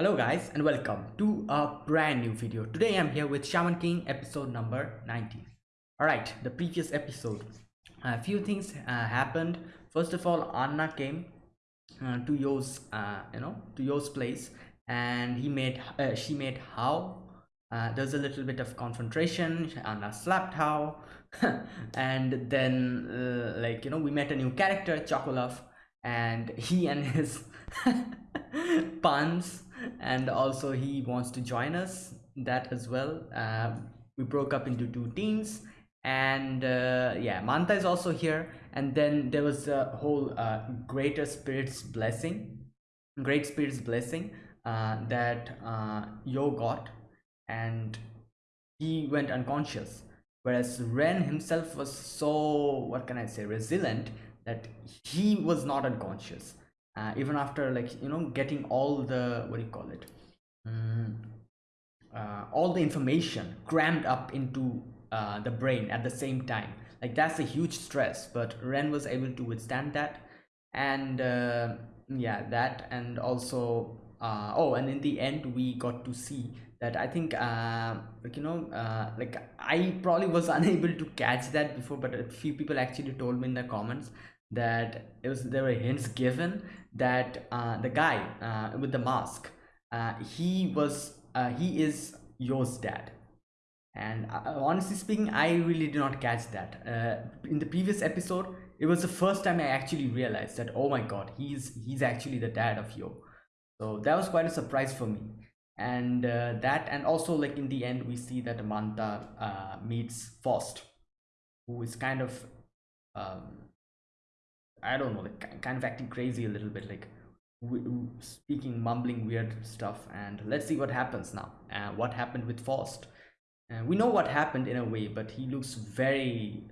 Hello guys and welcome to a brand new video. Today I'm here with Shaman King episode number 19 Alright, the previous episode. A few things uh, happened. First of all, Anna came uh, to Yoh's, uh, you know, to Yoh's place and he made, uh, she made how Uh, there's a little bit of confrontation. Anna slapped how and then uh, like, you know, we met a new character, Chocolove and he and his puns and also he wants to join us that as well. Um, we broke up into two teams. And uh, yeah manta is also here. And then there was a whole uh, greater spirits blessing great spirits blessing uh, that uh, Yoh got. And he went unconscious. Whereas ren himself was so what can i say resilient that he was not unconscious uh, even after like you know getting all the what do you call it? Mm, uh, all the information crammed up into uh, the brain at the same time. Like that's a huge stress but ren was able to withstand that. And uh, yeah that and also uh, oh and in the end we got to see that i think uh, like you know like i probably was unable to catch that before but a few people actually told me in the comments that it was there were hints given that uh, the guy uh, with the mask uh, he was uh, he is Yoh's dad. And uh, honestly speaking i really did not catch that. Uh, in the previous episode it was the first time i actually realized that oh my god he's he's actually the dad of Yoh so that was quite a surprise for me. And that and also like in the end we see that manta meets faust who is kind of um, I don't know, like kind of acting crazy a little bit, like speaking, mumbling weird stuff. And let's see what happens now. Uh, what happened with Faust? Uh, we know what happened in a way, but he looks very,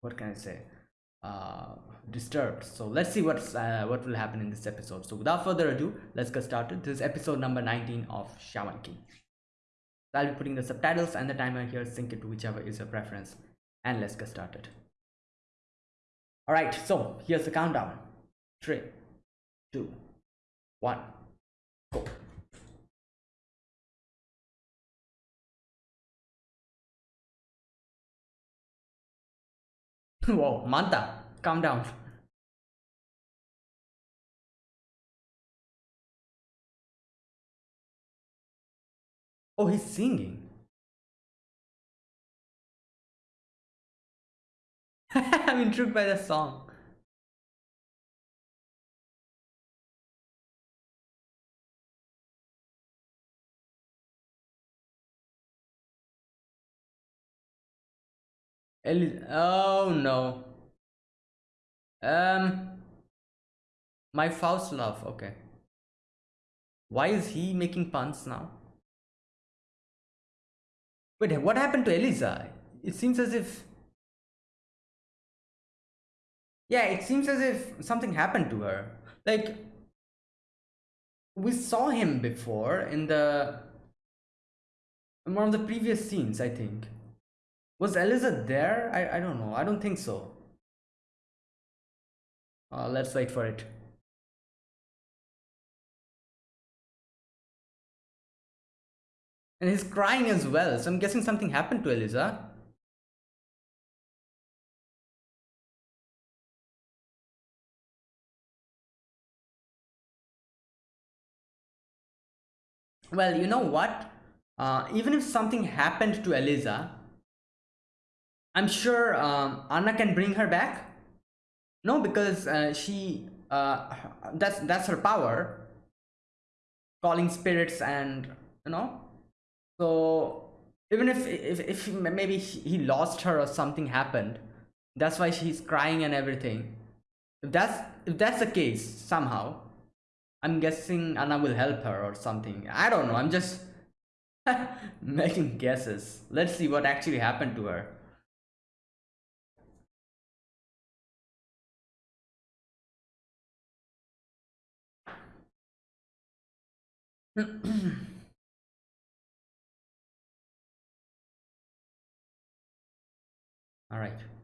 what can I say, uh, disturbed. So let's see what's uh, what will happen in this episode. So without further ado, let's get started. This is episode number 19 of Shaman King. So I'll be putting the subtitles and the timer here, sync it to whichever is your preference. And let's get started. All right, so here's the countdown. Three, two, one, go. Whoa, Manta, calm down. Oh, he's singing. I'm intrigued by the song. oh no. Um, my Faust love. Okay. Why is he making puns now? Wait, what happened to Eliza? It seems as if yeah it seems as if something happened to her. Like we saw him before in the in one of the previous scenes i think. Was eliza there? I i don't know. I don't think so. Uh, let's wait for it. And he's crying as well so i'm guessing something happened to eliza well you know what? Uh, even if something happened to Eliza I'm sure um, Anna can bring her back. No because uh, she uh, that's that's her power. Calling spirits and you know. So even if if, if maybe he lost her or something happened that's why she's crying and everything. If that's if that's the case somehow I'm guessing Anna will help her or something. I don't know. I'm just making guesses. Let's see what actually happened to her. All right.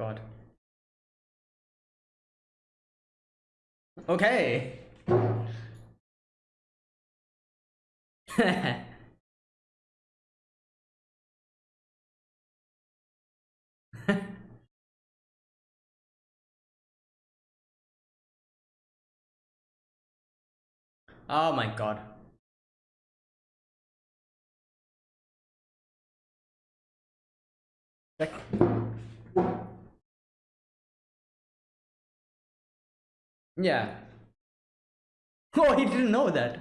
God Okay. oh my god. Like- Yeah. Oh, he didn't know that.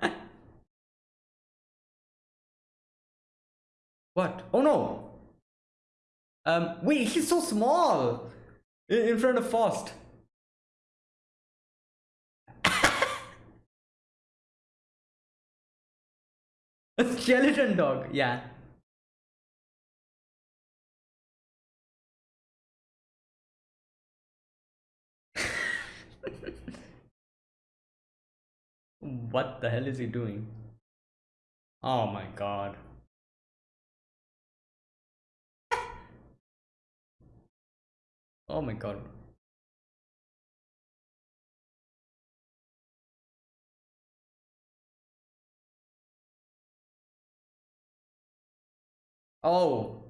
what? Oh no. Um, wait, he's so small in, front of Faust. A skeleton dog, yeah. What the hell is he doing? Oh my god. Oh my god. Oh.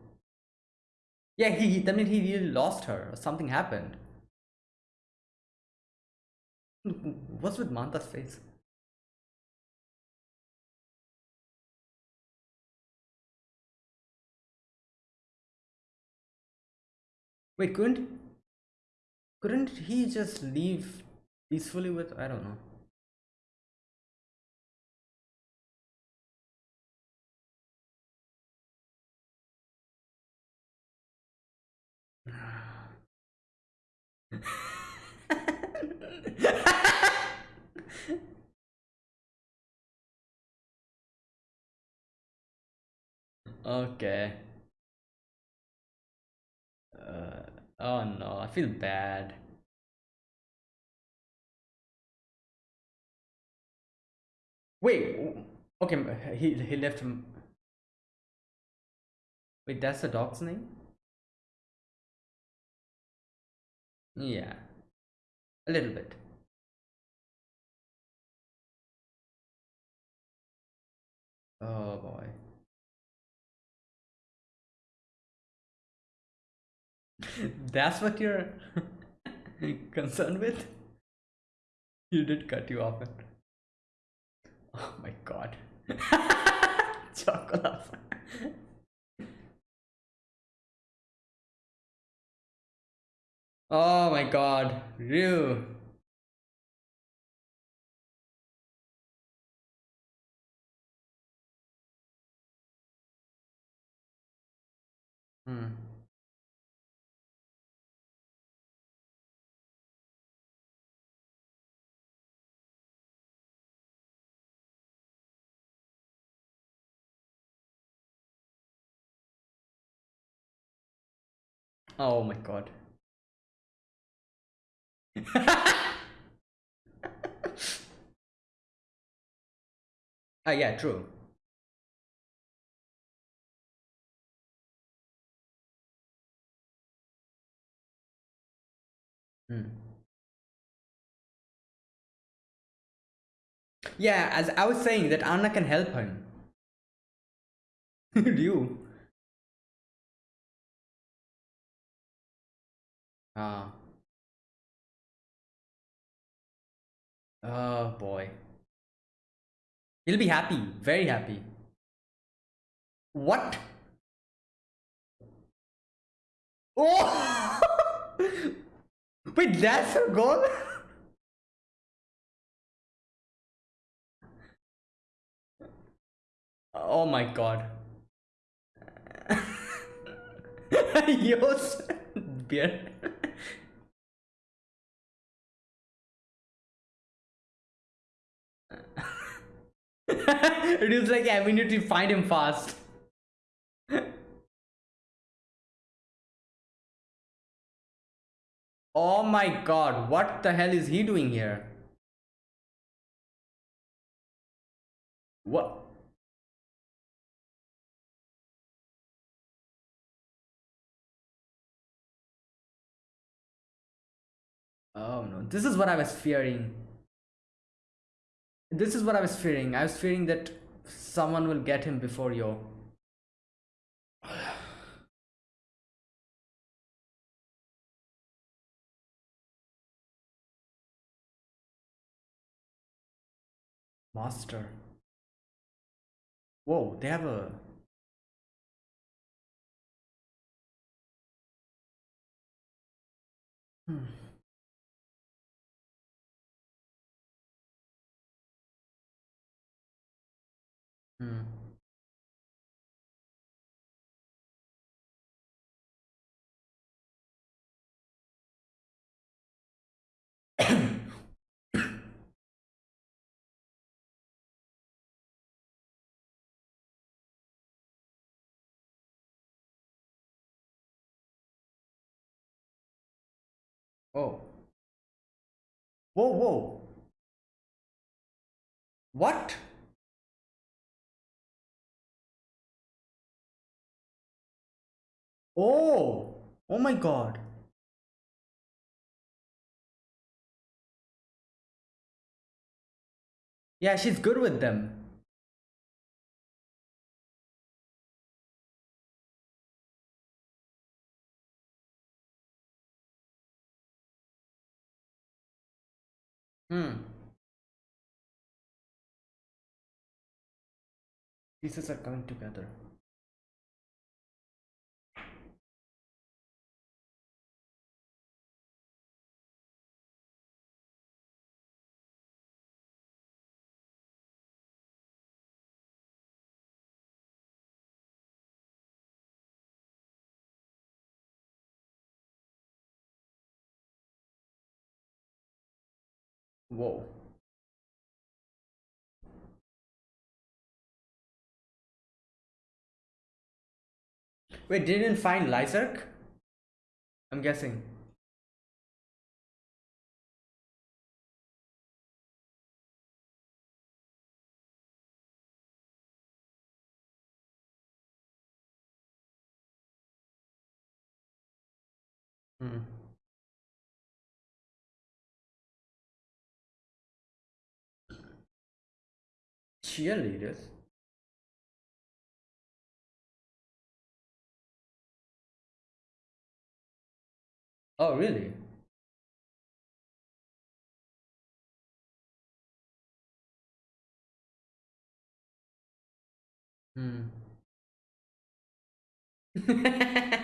Yeah, he, that means he really lost her or something happened. What's with Manta's face? Wait, couldn't couldn't he just leave peacefully with I don't know. okay. Uh, oh no, I feel bad. Wait, okay, he he left him. Wait, that's the dog's name? Yeah, a little bit. Oh boy. That's what you're concerned with? You did cut you off. Oh my god. Chocolove. Oh my god. Ryu. Hmm. Oh my god. Ah, yeah, true. Hmm. Yeah, as I was saying, that Anna can help him. Ryu. Ah. Oh boy. He'll be happy, very happy. What? Oh! Wait, that's her goal? Oh my god. Yours beard. It is like yeah, we need to find him fast. oh my god, what the hell is he doing here? What? Oh no, this is what I was fearing. This is what I was fearing. I was fearing that someone will get him before you. Master. Whoa, they have a. Hmm. Hmm. oh. Whoa, whoa. What? Oh. Oh my god. Yeah, she's good with them. Hmm. Pieces are coming together. Whoa. Wait, didn't find Lyserg? I'm guessing. Hmm. Cheerleaders? Oh, really? Hmm.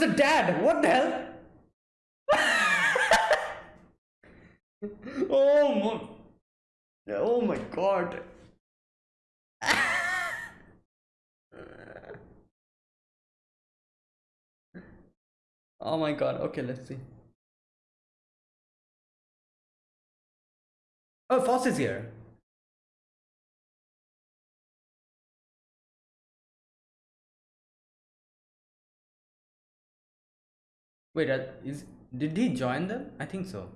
There's a dad! What the hell? oh my. Oh my god. oh my god. Okay, let's see. Oh, Faust is here. Wait, uh, is did he join them? I think so.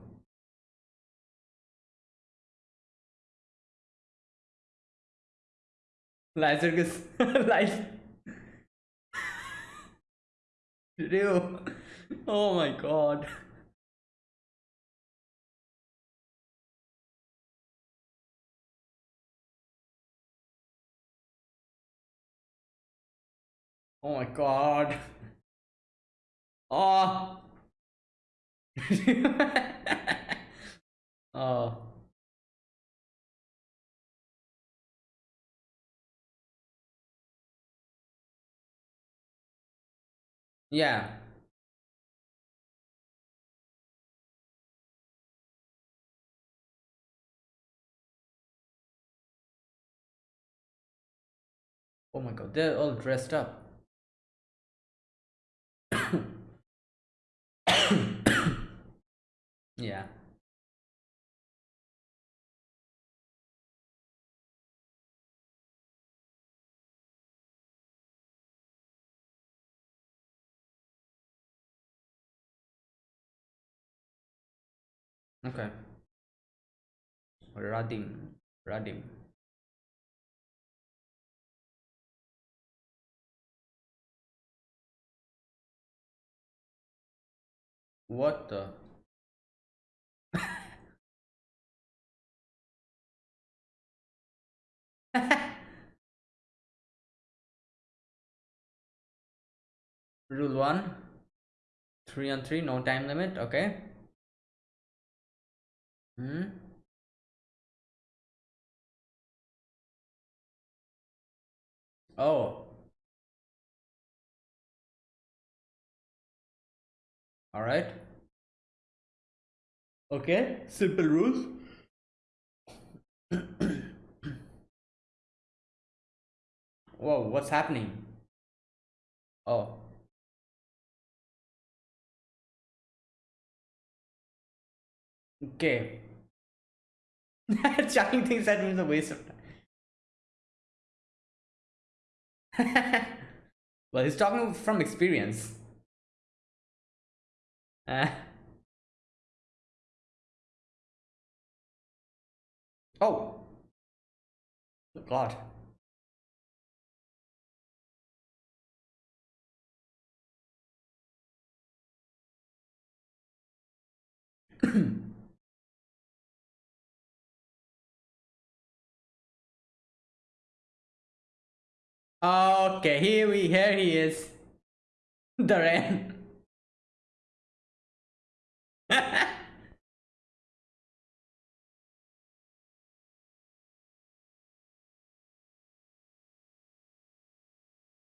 Lysergus life. Ew. Oh my god. Oh my god. Oh. oh. Yeah. Oh my god, they're all dressed up. yeah. Okay. Radim. Radim. What the? Rule 1 3 on 3 no time limit okay. Hmm? Oh all right okay simple rules whoa what's happening oh Okay. Chucking things at me is a waste of time. well, he's talking from experience. Uh. Oh. God. Okay, here we here he is. The rain.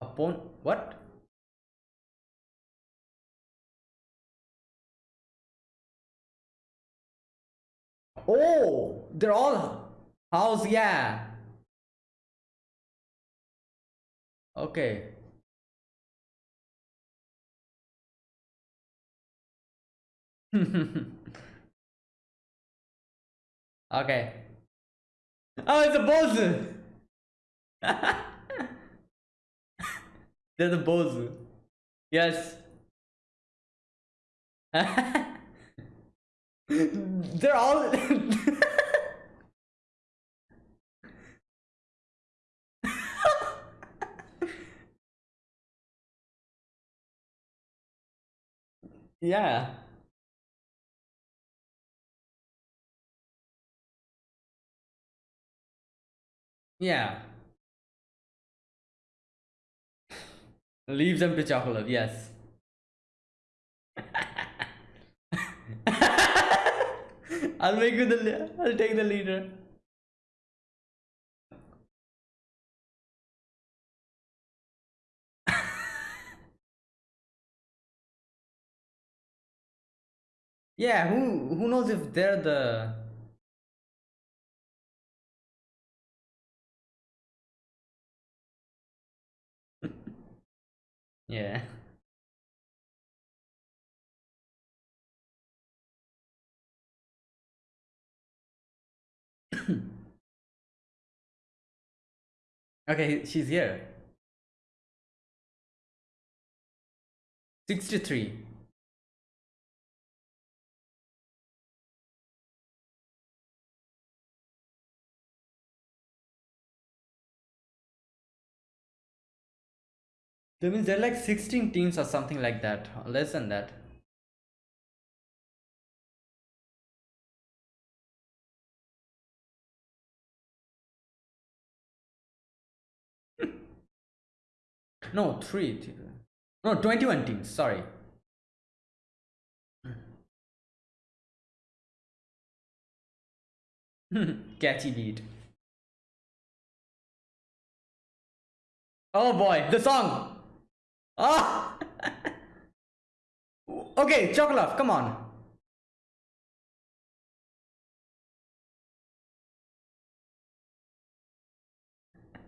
Upon what? Oh, they're all house, yeah. Okay. okay. Oh, it's a boss. They're the boss. Yes. They're all. Yeah. Yeah. Leave them to Chocolove, yes. I'll make you the I'll take the leader. Yeah, who who knows if they're the Yeah. okay, she's here. 63. That means there are like 16 teams or something like that, less than that. no, three. No, 21 teams, sorry. Catchy beat. Oh boy, the song! Ah! okay, Chocolove, come on.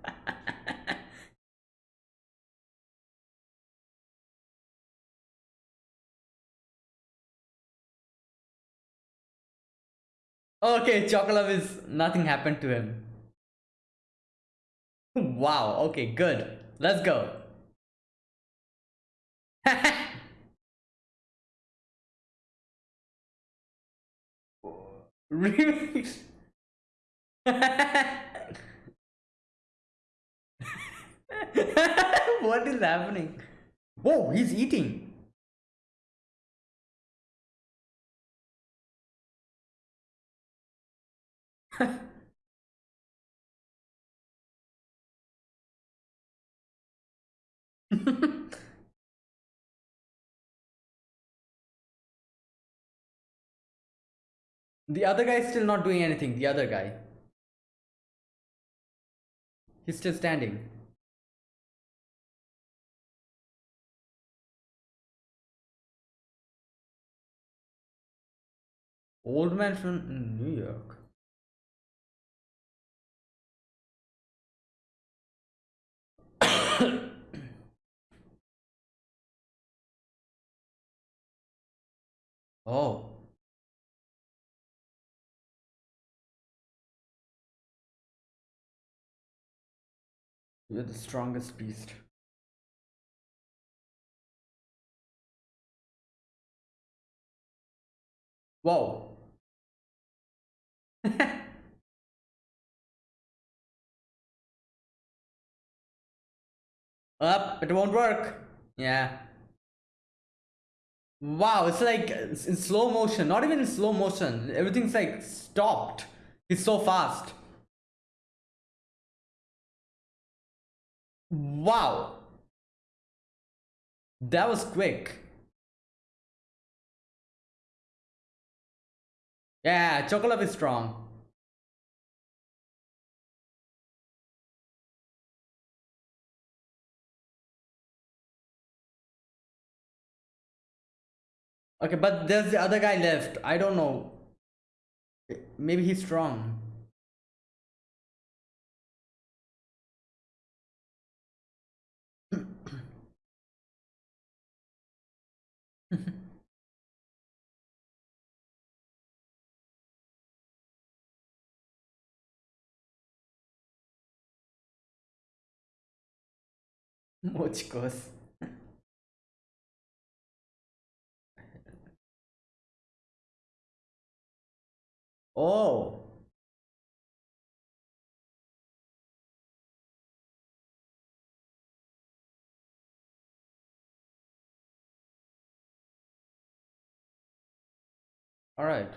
okay, Chocolove is nothing happened to him. wow, okay, good. Let's go really? what is happening? Oh, he's eating. the other guy is still not doing anything. The other guy. He's still standing. Old man from New York. oh. You're the strongest beast. Whoa. Up, it won't work. Yeah. Wow, it's like in slow motion. Not even in slow motion. Everything's like stopped. It's so fast. Wow. That was quick. Yeah, Chocolove is strong. Okay, but there's the other guy left. I don't know. Maybe he's strong. Mochikos. oh. All right.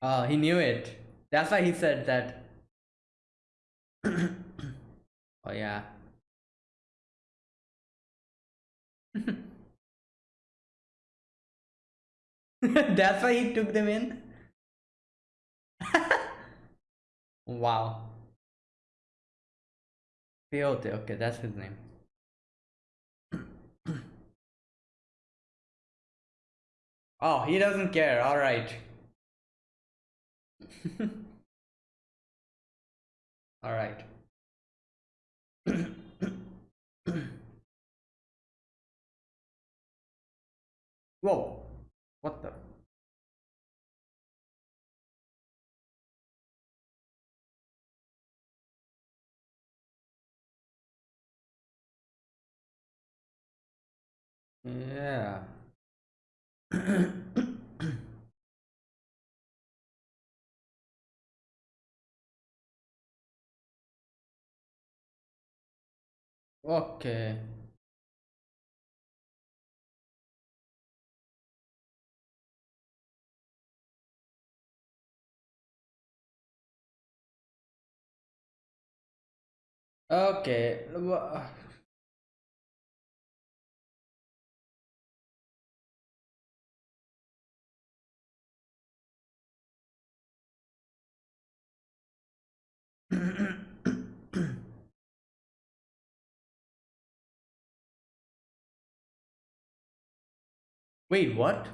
Oh, he knew it. That's why he said that. oh, yeah. That's why he took them in? wow. Peyote, okay, that's his name. oh, he doesn't care, alright. All right. Whoa, what the? Yeah. Okay. Okay. Wait, what?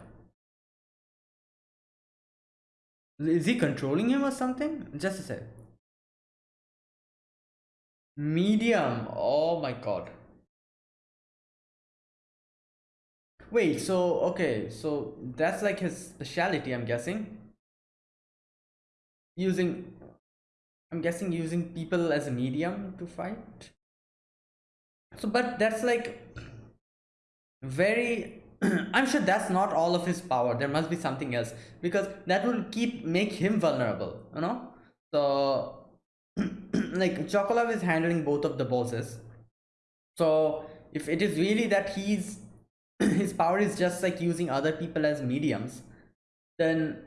Is he controlling him or something? Just a sec. Medium. Oh my god. Wait, so, okay, so that's like his speciality, I'm guessing. Using, I'm guessing using people as a medium to fight. So, but that's like very I'm sure that's not all of his power. There must be something else because that will keep make him vulnerable, you know. So like Chocolove is handling both of the bosses. So if it is really that he's his power is just like using other people as mediums, then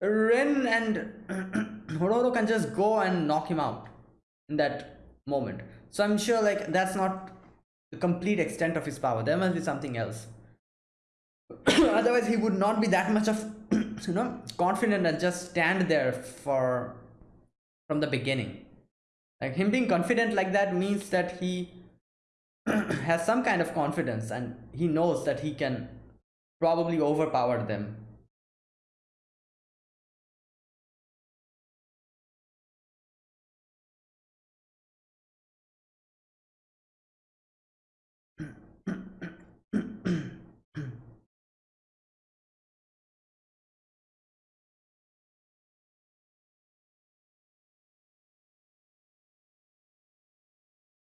Ren and Hororo can just go and knock him out in that moment. So I'm sure like that's not the complete extent of his power. There must be something else. Otherwise, he would not be that much of you know confident and just stand there for from the beginning. Like him being confident like that means that he has some kind of confidence and he knows that he can probably overpower them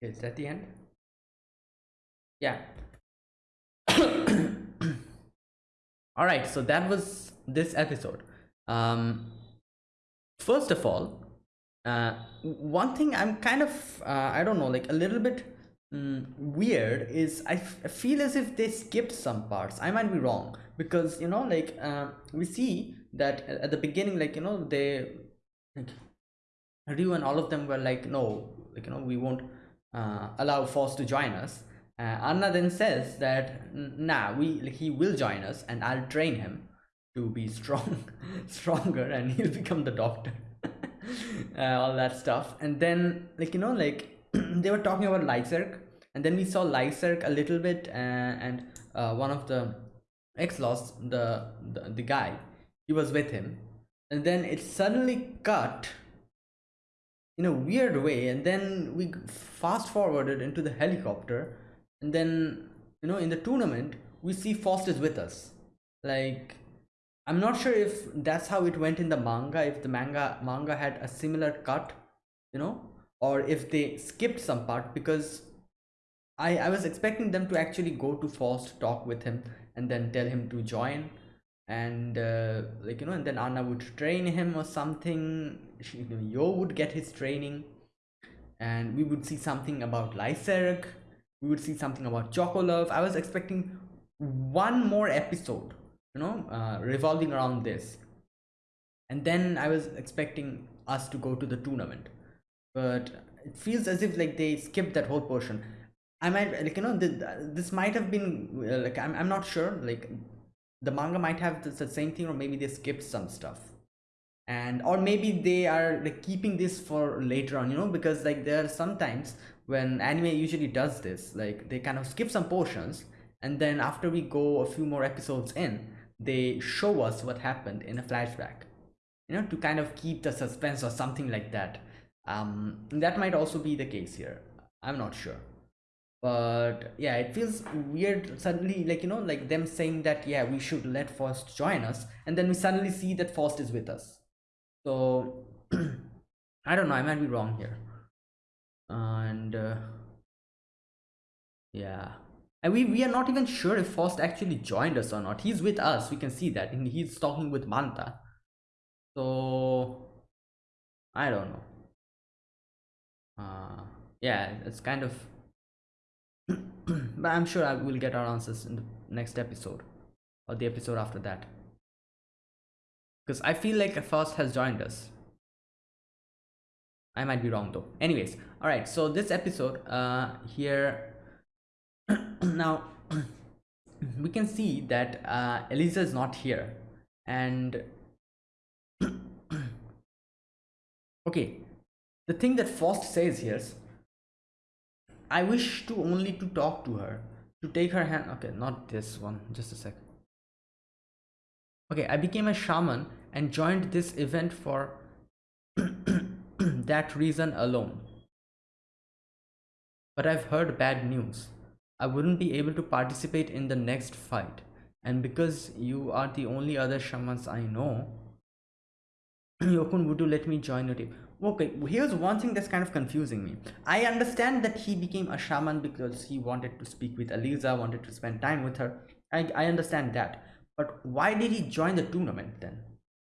is that the end? Yeah. All right so that was this episode. Um first of all uh one thing i'm kind of uh, i don't know like a little bit mm, weird is I, feel as if they skipped some parts. I might be wrong because you know like uh, we see that at the beginning like you know they like Ryu and all of them were like no like you know we won't uh, allow Faust to join us. Uh, Anna then says that nah, we like, he will join us, and I'll train him to be strong, stronger, and he'll become the doctor. uh, all that stuff, and then like you know like they were talking about Lyserg, and then we saw Lyserg a little bit, uh, and uh, one of the X-Laws, the, the the guy, he was with him, and then it suddenly cut in a weird way and then we fast forwarded into the helicopter and then you know in the tournament we see Faust is with us. Like i'm not sure if that's how it went in the manga if the manga manga had a similar cut you know or if they skipped some part because i i was expecting them to actually go to Faust talk with him and then tell him to join and uh, like you know and then Anna would train him or something. Yoh would get his training. And we would see something about Lyserg we would see something about Chocolove I was expecting one more episode you know uh, revolving around this. And then I was expecting us to go to the tournament. But it feels as if like they skipped that whole portion. I might like you know this might have been like I'm, I'm not sure. Like the manga might have the same thing or maybe they skipped some stuff. And or maybe they are like keeping this for later on you know because like there are sometimes when anime usually does this like they kind of skip some portions and then after we go a few more episodes in they show us what happened in a flashback you know to kind of keep the suspense or something like that. Um that might also be the case here. I'm not sure but yeah it feels weird suddenly like you know like them saying that yeah we should let Faust join us and then we suddenly see that Faust is with us. So I don't know I might be wrong here. And uh, yeah. And we we are not even sure if Faust actually joined us or not. He's with us we can see that and he's talking with Manta. So I don't know. Uh, yeah it's kind of but I'm sure I will get our answers in the next episode or the episode after that. Because I feel like Faust has joined us. I might be wrong though. Anyways, alright, so this episode uh, here now we can see that uh, Eliza is not here and okay the thing that Faust says here is I wish to only to talk to her, to take her hand. Okay, not this one. Just a sec. Okay, I became a shaman and joined this event for that reason alone. But I've heard bad news. I wouldn't be able to participate in the next fight. And because you are the only other shamans I know, Yokun, would you let me join your team? Okay, here's one thing that's kind of confusing me. I understand that he became a shaman because he wanted to speak with Eliza, wanted to spend time with her. I, I understand that. But why did he join the tournament then?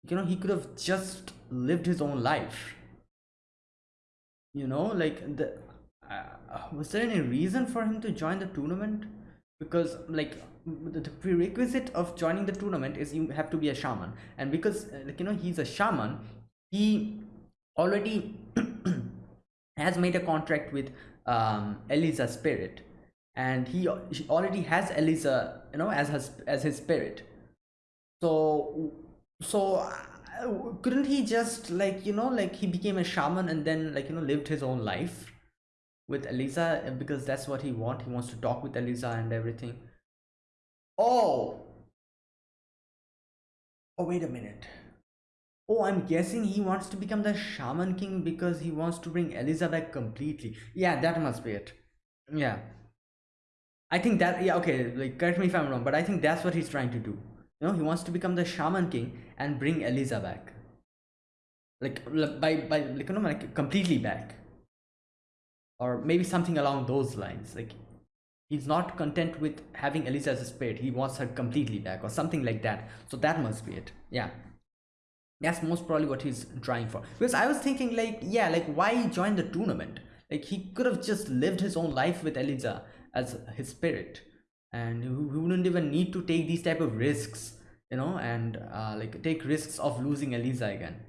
You know, he could have just lived his own life. you know like the uh, was there any reason for him to join the tournament because like the the prerequisite of joining the tournament is you have to be a shaman and because uh, like you know he's a shaman he already has made a contract with um eliza spirit. And he, he already has eliza you know as his as his spirit. So so uh, couldn't he just like you know like he became a shaman and then like you know lived his own life with eliza? Because that's what he want he wants to talk with eliza and everything. Oh! Oh wait a minute oh i'm guessing he wants to become the shaman king because he wants to bring eliza back completely. Yeah that must be it. Yeah. I think that yeah okay like correct me if i'm wrong but i think that's what he's trying to do. You know he wants to become the shaman king and bring eliza back. Like by by like you know like completely back. Or maybe something along those lines like he's not content with having eliza as a spirit he wants her completely back or something like that. So that must be it. Yeah that's most probably what he's trying for. Because i was thinking like yeah like why he joined the tournament? Like he could have just lived his own life with eliza as his spirit. And he wouldn't even need to take these type of risks you know and uh, like take risks of losing eliza again.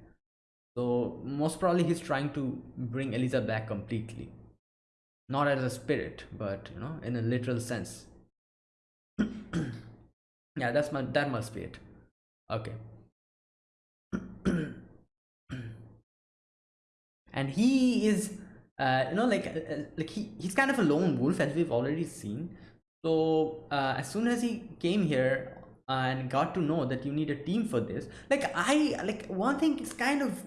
So most probably he's trying to bring eliza back completely. Not as a spirit but you know in a literal sense. Yeah that's my that must be it. Okay and he is uh, you know like uh, uh, like he, he's kind of a lone wolf as we've already seen. So uh, as soon as he came here and got to know that you need a team for this like i like one thing is kind of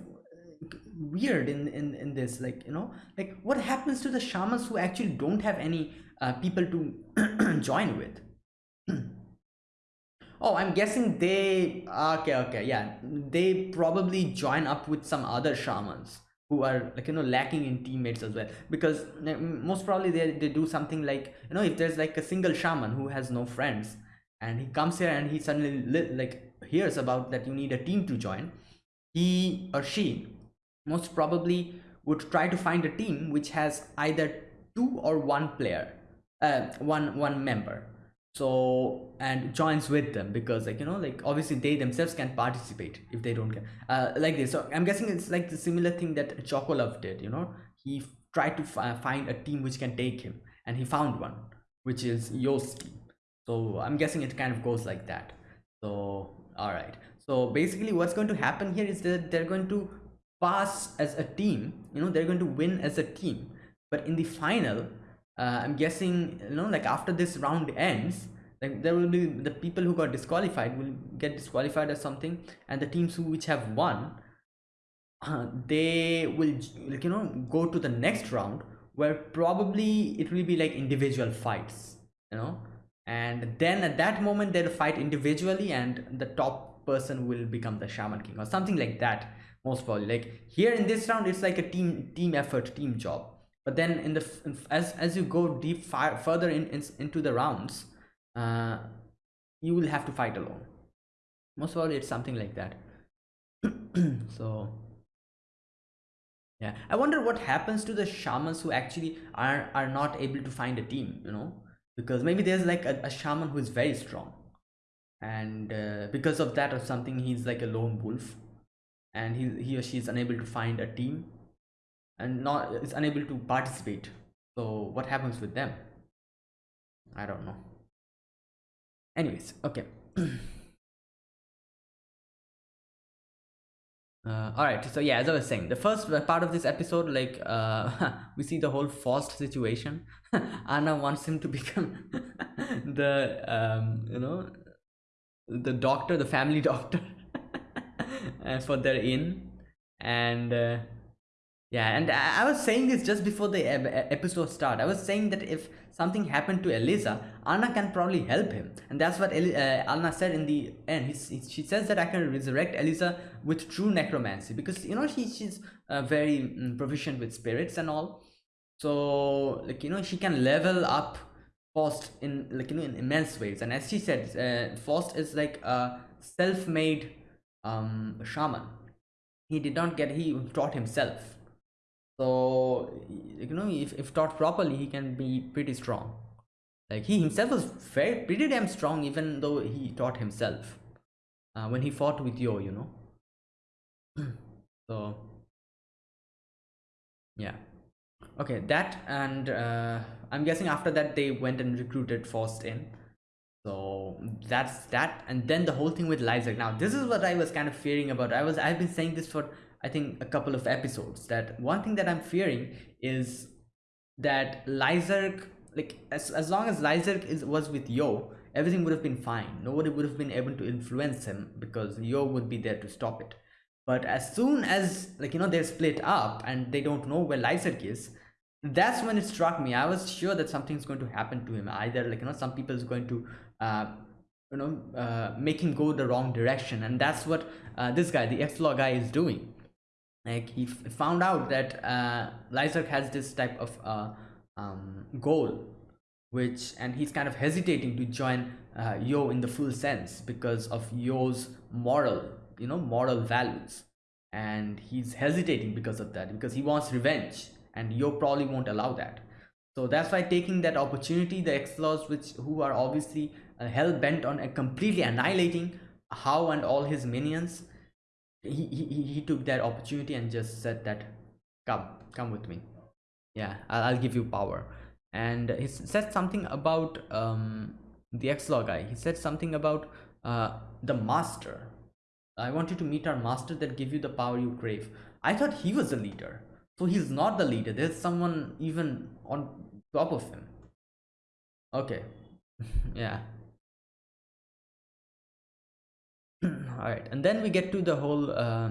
weird in in in this like you know like what happens to the shamans who actually don't have any uh, people to join with? Oh i'm guessing they okay okay yeah they probably join up with some other shamans who are like you know lacking in teammates as well. Because most probably they, they do something like you know if there's like a single shaman who has no friends and he comes here and he suddenly like hears about that you need a team to join he or she most probably would try to find a team which has either two or one player uh, one one member so and joins with them because like you know like obviously they themselves can participate if they don't get uh, like this. So i'm guessing it's like the similar thing that chocolove did you know? He tried to find a team which can take him and he found one which is Yoh's team so i'm guessing it kind of goes like that. So all right so basically what's going to happen here is that they're going to pass as a team you know they're going to win as a team. But in the final uh, i'm guessing you know like after this round ends like there will be the people who got disqualified will get disqualified or something and the teams who which have won uh, they will like you know go to the next round where probably it will be like individual fights you know? And then at that moment they'll fight individually and the top person will become the shaman king or something like that most probably. Like here in this round it's like a team team effort team job but then in the as as you go deep far further in, in into the rounds uh you will have to fight alone. Most probably it's something like that. So yeah. I wonder what happens to the shamans who actually are are not able to find a team you know? Because maybe there's like a, a shaman who is very strong. And uh, because of that or something he's like a lone wolf. And he, he or she is unable to find a team and not is unable to participate. So what happens with them? I don't know. Anyways okay. Uh, all right so yeah as i was saying the first part of this episode like uh we see the whole forced situation. Anna wants him to become the um you know the doctor the family doctor uh, for their inn. And uh, yeah and I, was saying this just before the episode start. I was saying that if something happened to eliza anna can probably help him. And that's what Eli uh, anna said in the end. He's, he, she says that i can resurrect eliza with true necromancy because you know she, she's uh, very mm, proficient with spirits and all. So like you know she can level up Faust in like you know in immense ways. And as she said uh, Faust is like a self-made um shaman. He did not get he taught himself so you know if, if taught properly he can be pretty strong. Like he himself was very pretty damn strong even though he taught himself uh, when he fought with Yoh you know? So yeah. Okay that and uh, i'm guessing after that they went and recruited Faust in. So that's that and then the whole thing with Lyserg now this is what i was kind of fearing about. I was i've been saying this for i think a couple of episodes that one thing that i'm fearing is that Lyserg like as, as long as Lyserg is was with Yoh everything would have been fine. Nobody would have been able to influence him because Yoh would be there to stop it. But as soon as like you know they're split up and they don't know where Lyserg is that's when it struck me. I was sure that something's going to happen to him. Either like you know some people is going to uh you know uh, make him go the wrong direction. And that's what uh, this guy the x-law guy is doing like he found out that uh has this type of uh um goal which and he's kind of hesitating to join uh, Yoh in the full sense because of Yoh's moral you know moral values. And he's hesitating because of that because he wants revenge and Yoh probably won't allow that. So that's why taking that opportunity the x-laws which who are obviously uh, hell-bent on uh, completely annihilating Hao and all his minions he, he he took that opportunity and just said that come come with me yeah i'll, I'll give you power and he said something about um the x-law guy he said something about uh the master I want you to meet our master that give you the power you crave. I thought he was the leader. So he's not the leader. There's someone even on top of him. Okay. yeah. Alright. And then we get to the whole, uh,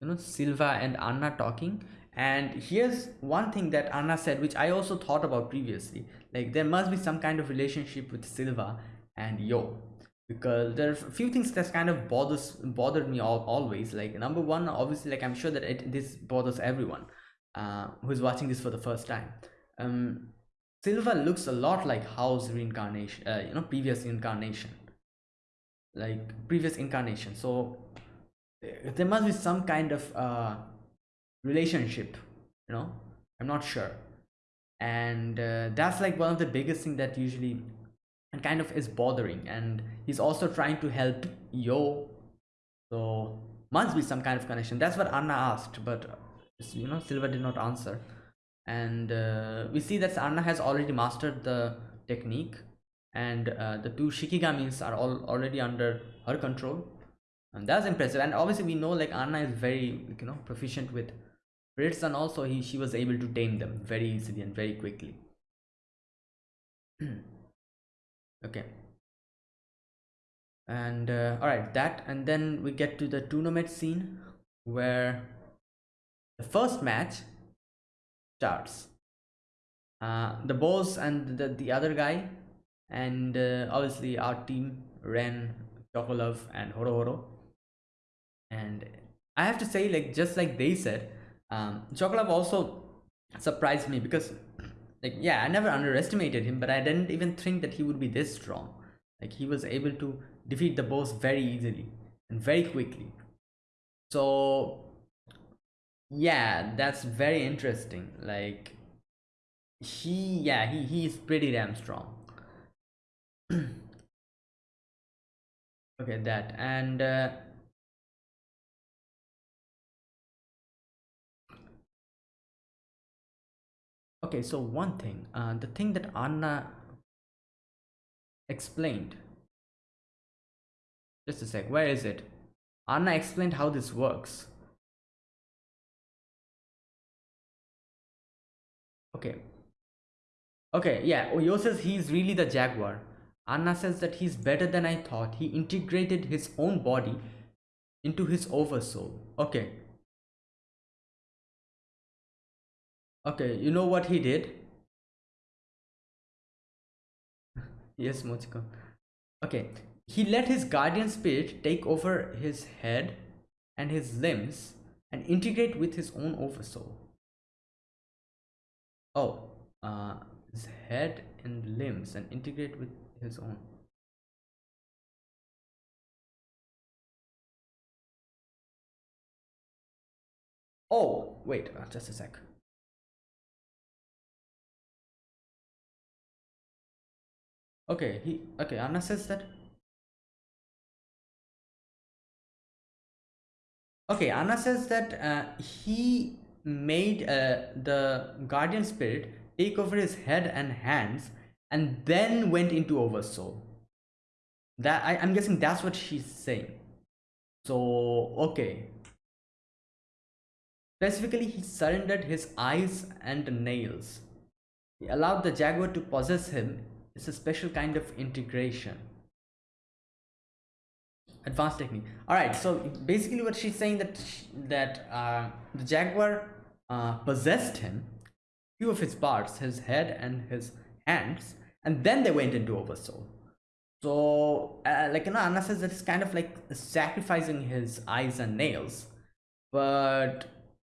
you know, Silva and Anna talking. And here's one thing that Anna said, which I also thought about previously. Like there must be some kind of relationship with Silva and Yoh because there are a few things that kind of bothers bothered me all, always like number one obviously like i'm sure that it, this bothers everyone uh, who's watching this for the first time um silva looks a lot like Hao's reincarnation uh, you know previous incarnation like previous incarnation. So uh, there must be some kind of uh relationship you know? I'm not sure. And uh, that's like one of the biggest thing that usually and kind of is bothering. And he's also trying to help Yoh. So must be some kind of connection. That's what anna asked but you know Silva did not answer. And uh, we see that anna has already mastered the technique and uh, the two shikigamis are all already under her control. And that's impressive. And obviously we know like anna is very you know proficient with spirits and also he she was able to tame them very easily and very quickly. Okay. And uh, all right that. And then we get to the tournament scene where the first match starts. Uh, the boss and the, the other guy and uh, obviously our team Ren, Chocolove and Horo Horo. And I have to say like just like they said um, also surprised me because like yeah i never underestimated him but i didn't even think that he would be this strong. Like he was able to defeat the boss very easily and very quickly. So yeah that's very interesting. Like he yeah he he's pretty damn strong okay that. And uh, okay so one thing uh, the thing that anna explained. Just a sec where is it? Anna explained how this works. Okay. Okay yeah oyo says he's really the jaguar anna says that he's better than i thought he integrated his own body into his oversoul okay Okay, you know what he did? yes, Mochiko. Okay, he let his guardian spirit take over his head and his limbs and integrate with his own oversoul. Oh, uh, his head and limbs and integrate with his own Oh, wait, uh, just a sec. Okay, he okay, Anna says that. Okay, Anna says that uh, he made uh, the guardian spirit take over his head and hands and then went into oversoul. That I, i'm guessing that's what she's saying. So okay. Specifically he surrendered his eyes and nails. He allowed the jaguar to possess him. It's a special kind of integration. Advanced technique. All right so basically what she's saying that sh that uh, the jaguar uh, possessed him. Few of his parts his head and his and then they went into oversoul. So uh, like you know anna says it's kind of like sacrificing his eyes and nails but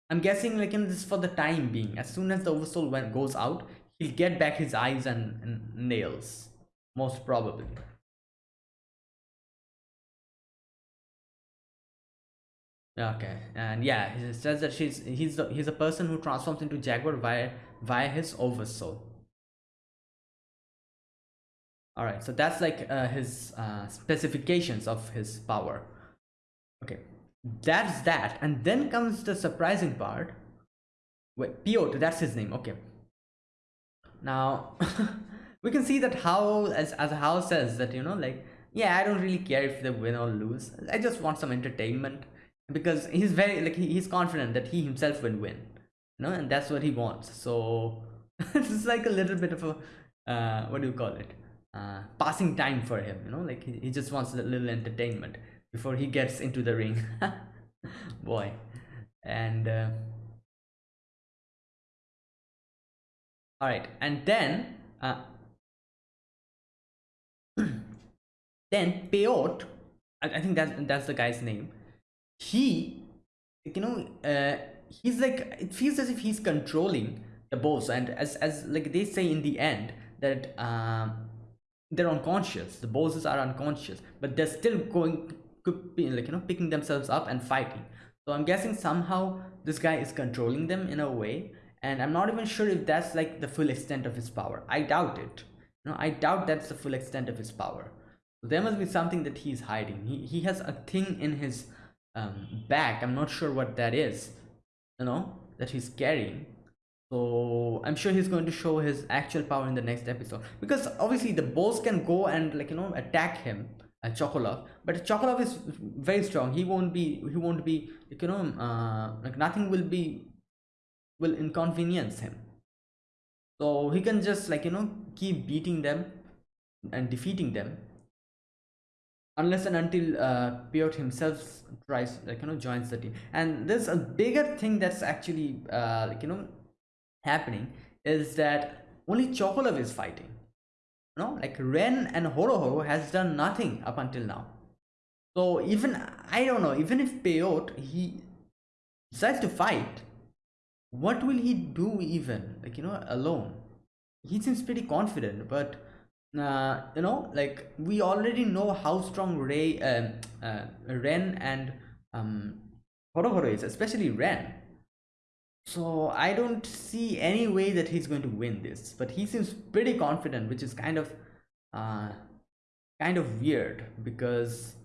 i'm guessing like in this for the time being. As soon as the oversoul went goes out he'll get back his eyes and, and nails most probably. Okay and yeah he says that she's he's the he's a person who transforms into jaguar via via his oversoul all right so that's like uh, his uh, specifications of his power. Okay that's that. And then comes the surprising part. Wait Piotr that's his name okay. Now we can see that how as, as Hao says that you know like yeah I don't really care if they win or lose. I just want some entertainment because he's very like he, he's confident that he himself will win you know and that's what he wants. So it's like a little bit of a uh, what do you call it uh, passing time for him you know like he, he just wants a little entertainment before he gets into the ring. Boy. And uh, all right and then uh, then Peot I, I think that's that's the guy's name. He you know uh, he's like it feels as if he's controlling the boss. And as as like they say in the end that um they're unconscious. The bosses are unconscious. But they're still going like you know picking themselves up and fighting. So i'm guessing somehow this guy is controlling them in a way. And i'm not even sure if that's like the full extent of his power. I doubt it. You know i doubt that's the full extent of his power. There must be something that he's hiding. He, he has a thing in his um, back. I'm not sure what that is you know that he's carrying so i'm sure he's going to show his actual power in the next episode because obviously the boss can go and like you know attack him uh, Chocolove, but Chocolove is very strong. He won't be. He won't be. Like, you know, uh, like nothing will be, will inconvenience him. So he can just like you know keep beating them, and defeating them, unless and until uh, Piotr himself tries like you know joins the team. And there's a bigger thing that's actually uh, like you know happening is that only Chocolove is fighting. You know, like Ren and Horo has done nothing up until now. So even I don't know, even if Peot he decides to fight, what will he do even like you know alone? He seems pretty confident, but uh, you know like we already know how strong Ray um, uh, Ren and um Horo is, especially Ren so I don't see any way that he's going to win this, but he seems pretty confident, which is kind of, uh, kind of weird because,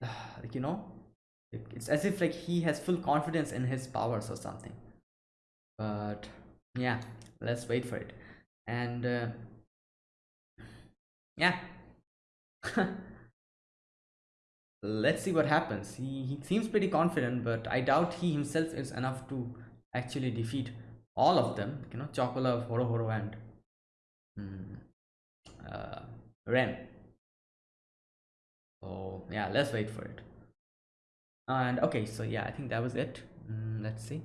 like you know, it's as if like he has full confidence in his powers or something. But yeah, let's wait for it, and uh, yeah. let's see what happens. He, he seems pretty confident but i doubt he himself is enough to actually defeat all of them you know Chocolove horo horo and um, uh, ren. So yeah let's wait for it. And okay so yeah i think that was it. Mm, let's see.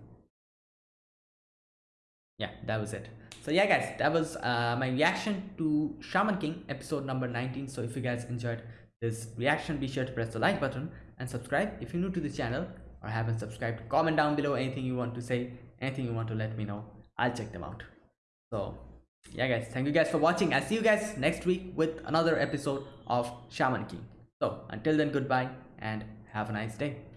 Yeah that was it. So yeah guys that was uh, my reaction to shaman king episode number 19 so if you guys enjoyed this reaction be sure to press the like button and subscribe if you're new to the channel or haven't subscribed. Comment down below anything you want to say anything you want to let me know. I'll check them out. So yeah guys. Thank you guys for watching. I'll see you guys next week with another episode of shaman king. So until then goodbye and have a nice day